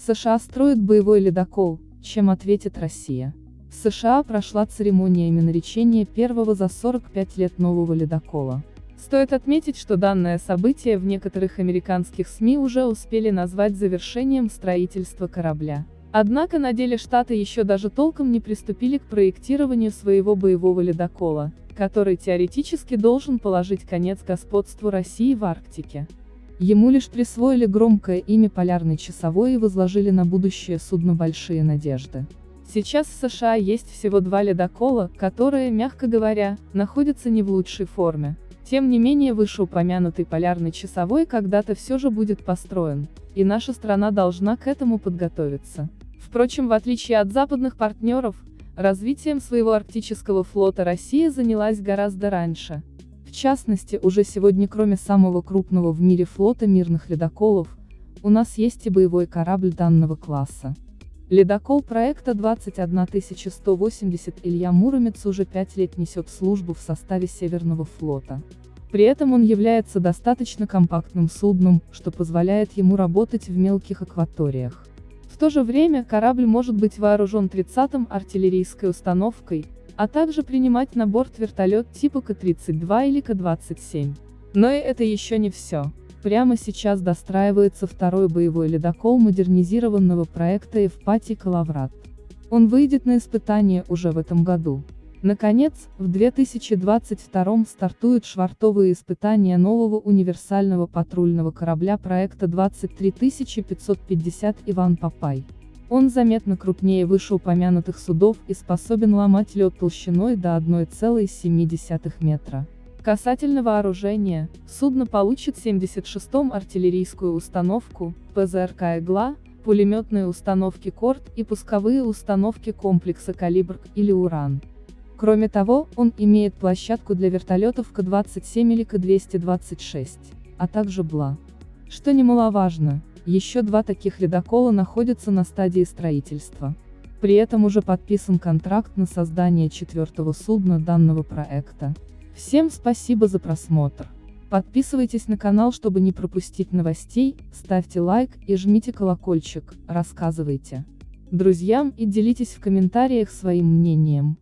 США строят боевой ледокол, чем ответит Россия. В США прошла церемония именоречения первого за 45 лет нового ледокола. Стоит отметить, что данное событие в некоторых американских СМИ уже успели назвать завершением строительства корабля. Однако на деле Штаты еще даже толком не приступили к проектированию своего боевого ледокола, который теоретически должен положить конец господству России в Арктике. Ему лишь присвоили громкое имя «Полярный часовой» и возложили на будущее судно большие надежды. Сейчас в США есть всего два ледокола, которые, мягко говоря, находятся не в лучшей форме. Тем не менее вышеупомянутый полярный часовой когда-то все же будет построен, и наша страна должна к этому подготовиться. Впрочем, в отличие от западных партнеров, развитием своего арктического флота Россия занялась гораздо раньше. Частности, уже сегодня кроме самого крупного в мире флота мирных ледоколов, у нас есть и боевой корабль данного класса. Ледокол проекта 21180 Илья Муромец уже пять лет несет службу в составе Северного флота. При этом он является достаточно компактным судном, что позволяет ему работать в мелких акваториях. В то же время корабль может быть вооружен 30-м артиллерийской установкой, а также принимать на борт вертолет типа К-32 или К-27. Но и это еще не все. Прямо сейчас достраивается второй боевой ледокол модернизированного проекта Евпатий Калаврат. Он выйдет на испытание уже в этом году. Наконец, в 2022 стартуют швартовые испытания нового универсального патрульного корабля проекта 23550 «Иван Папай». Он заметно крупнее вышеупомянутых судов и способен ломать лед толщиной до 1,7 метра. Касательно вооружения, судно получит 76-м артиллерийскую установку, ПЗРК «Игла», пулеметные установки «Корт» и пусковые установки комплекса «Калибр» или «Уран». Кроме того, он имеет площадку для вертолетов К-27 или К-226, а также БЛА. Что немаловажно, еще два таких ледокола находятся на стадии строительства. При этом уже подписан контракт на создание четвертого судна данного проекта. Всем спасибо за просмотр. Подписывайтесь на канал, чтобы не пропустить новостей, ставьте лайк и жмите колокольчик, рассказывайте друзьям и делитесь в комментариях своим мнением.